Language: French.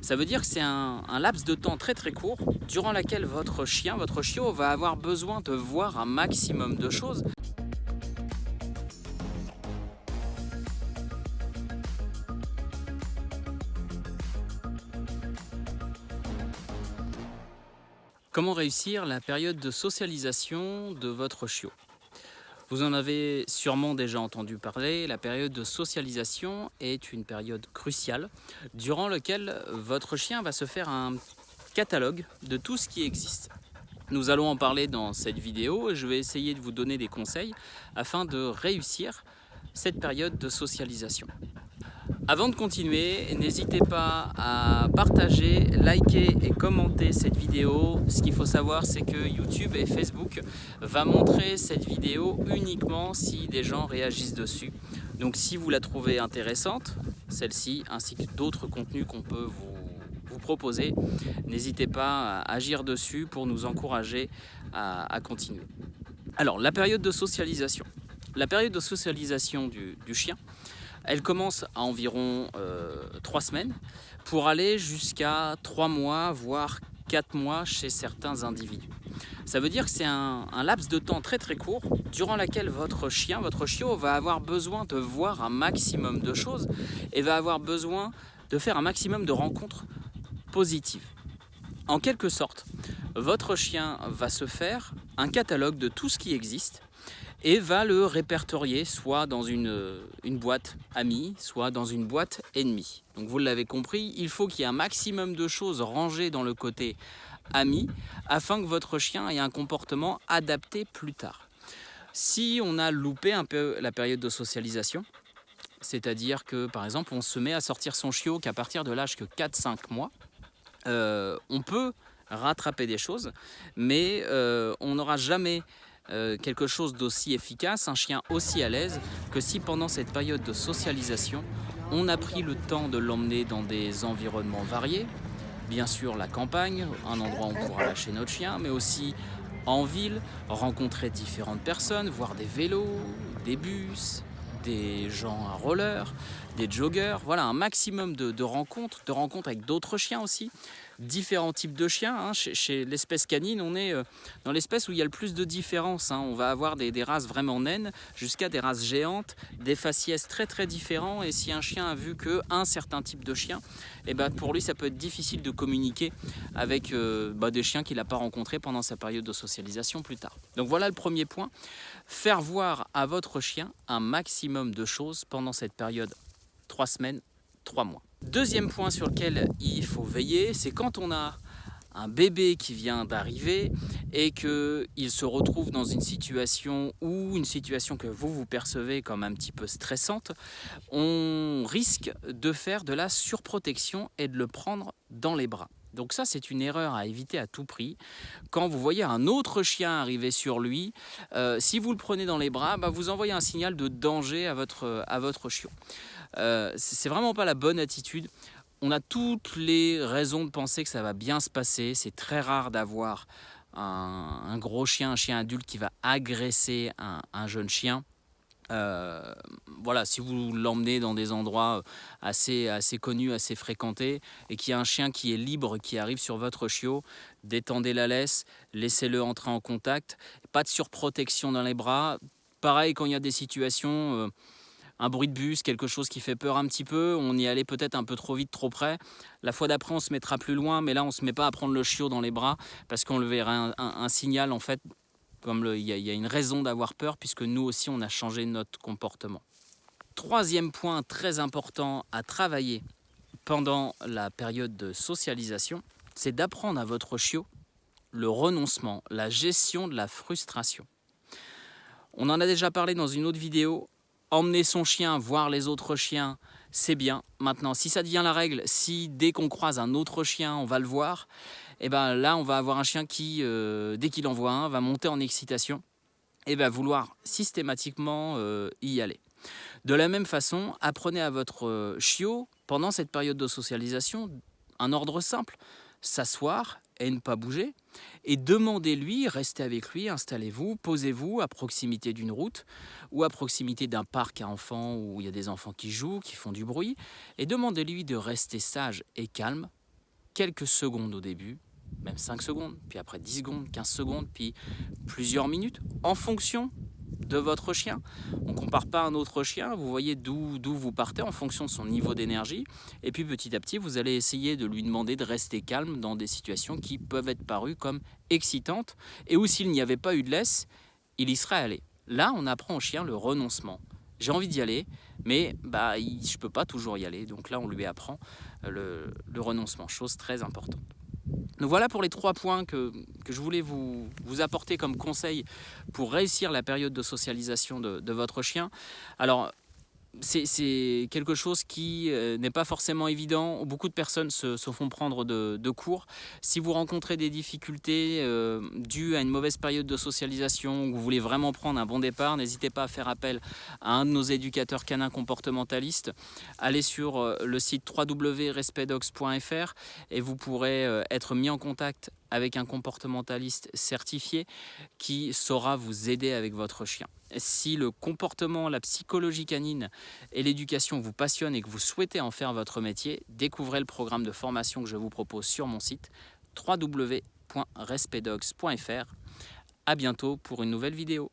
Ça veut dire que c'est un, laps de temps très très court durant lequel votre chien, votre chiot va avoir besoin de voir un maximum de choses. Comment réussir la période de socialisation de votre chiot? Vous en avez sûrement déjà entendu parler, la période de socialisation est une période cruciale durant laquelle votre chien va se faire un catalogue de tout ce qui existe. Nous allons en parler dans cette vidéo et je vais essayer de vous donner des conseils afin de réussir cette période de socialisation. Avant de continuer, n'hésitez pas à partager, liker et commenter cette vidéo. Ce qu'il faut savoir, c'est que YouTube et Facebook va montrer cette vidéo uniquement si des gens réagissent dessus. Donc si vous la trouvez intéressante, celle-ci, ainsi que d'autres contenus qu'on peut vous, proposer, n'hésitez pas à agir dessus pour nous encourager à, continuer. Alors, la période de socialisation. La période de socialisation du, chien, elle commence à environ euh, 3 semaines pour aller jusqu'à 3 mois, voire 4 mois chez certains individus. Ça veut dire que c'est un, un, laps de temps très très court durant lequel votre chien, votre chiot va avoir besoin de voir un maximum de choses et va avoir besoin de faire un maximum de rencontres positives. En quelque sorte, votre chien va se faire un catalogue de tout ce qui existe et va le répertorier soit dans une, boîte amie, soit dans une boîte ennemie. Donc vous l'avez compris, il faut qu'il y ait un maximum de choses rangées dans le côté ami afin que votre chien ait un comportement adapté plus tard. Si on a loupé un peu la période de socialisation, c'est-à-dire que par exemple on se met à sortir son chiot qu'à partir de l'âge que 4-5 mois, euh, on peut rattraper des choses, mais euh, on n'aura jamais euh, quelque chose d'aussi efficace, un chien aussi à l'aise, que si pendant cette période de socialisation, on a pris le temps de l'emmener dans des environnements variés, bien sûr la campagne, un endroit où on pourra lâcher notre chien, mais aussi en ville, rencontrer différentes personnes, voir des vélos, des bus, des gens à roller, des joggers, voilà un maximum de, de rencontres, de rencontres avec d'autres chiens aussi, différents types de chiens. Hein. Chez, l'espèce canine, on est euh, dans l'espèce où il y a le plus de différences. Hein. On va avoir des, races vraiment naines jusqu'à des races géantes, des faciès très très différents. Et si un chien a vu qu'un certain type de chien, eh ben pour lui ça peut être difficile de communiquer avec euh, bah, des chiens qu'il n'a pas rencontrés pendant sa période de socialisation plus tard. Donc voilà le premier point. Faire voir à votre chien un maximum de choses pendant cette période 3 semaines, 3 mois. Deuxième point sur lequel il faut veiller, c'est quand on a un bébé qui vient d'arriver et qu'il se retrouve dans une situation ou une situation que vous vous percevez comme un petit peu stressante, on risque de faire de la surprotection et de le prendre dans les bras. Donc ça, c'est une erreur à éviter à tout prix. Quand vous voyez un autre chien arriver sur lui, euh, si vous le prenez dans les bras, bah, vous envoyez un signal de danger à votre, à votre chiot. Euh, c'est vraiment pas la bonne attitude. On a toutes les raisons de penser que ça va bien se passer. C'est très rare d'avoir un, gros chien, un chien adulte qui va agresser un jeune chien. Euh, voilà, si vous l'emmenez dans des endroits assez, assez connus, assez fréquentés, et qu'il y a un chien qui est libre, qui arrive sur votre chiot, détendez la laisse, laissez-le entrer en contact, pas de surprotection dans les bras. Pareil, quand il y a des situations, euh, un bruit de bus, quelque chose qui fait peur un petit peu, on y allait peut-être un peu trop vite, trop près. La fois d'après, on se mettra plus loin, mais là, on ne se met pas à prendre le chiot dans les bras, parce qu'on le verra un signal, en fait, comme il y, y, a une raison d'avoir peur, puisque nous aussi, on a changé notre comportement. Troisième point très important à travailler pendant la période de socialisation, c'est d'apprendre à votre chiot le renoncement, la gestion de la frustration. On en a déjà parlé dans une autre vidéo, emmener son chien voir les autres chiens, c'est bien. Maintenant, si ça devient la règle, si dès qu'on croise un autre chien, on va le voir, eh ben là, on va avoir un chien qui, euh, dès qu'il en voit un, va monter en excitation et va vouloir systématiquement euh, y aller. De la même façon, apprenez à votre euh, chiot, pendant cette période de socialisation, un ordre simple, s'asseoir et ne pas bouger, et demandez-lui, restez avec lui, installez-vous, posez-vous à proximité d'une route ou à proximité d'un parc à enfants où il y a des enfants qui jouent, qui font du bruit, et demandez-lui de rester sage et calme quelques secondes au début, même 5 secondes, puis après 10 secondes, 15 secondes, puis plusieurs minutes, en fonction de votre chien. On ne compare pas un autre chien, vous voyez d'où vous partez en fonction de son niveau d'énergie. Et puis petit à petit, vous allez essayer de lui demander de rester calme dans des situations qui peuvent être parues comme excitantes. Et où s'il n'y avait pas eu de laisse, il y serait allé. Là, on apprend au chien le renoncement. J'ai envie d'y aller, mais bah, je ne peux pas toujours y aller. Donc là, on lui apprend le, le renoncement, chose très importante. Donc voilà pour les trois points que, je voulais vous, apporter comme conseil pour réussir la période de socialisation de, de votre chien. Alors c'est quelque chose qui euh, n'est pas forcément évident. Beaucoup de personnes se, font prendre de, cours. Si vous rencontrez des difficultés euh, dues à une mauvaise période de socialisation ou vous voulez vraiment prendre un bon départ, n'hésitez pas à faire appel à un de nos éducateurs canins comportementalistes. Allez sur euh, le site www.respectdogs.fr et vous pourrez être mis en contact avec un comportementaliste certifié qui saura vous aider avec votre chien. Si le comportement, la psychologie canine et l'éducation vous passionnent et que vous souhaitez en faire votre métier, découvrez le programme de formation que je vous propose sur mon site www.respectdogs.fr. A bientôt pour une nouvelle vidéo.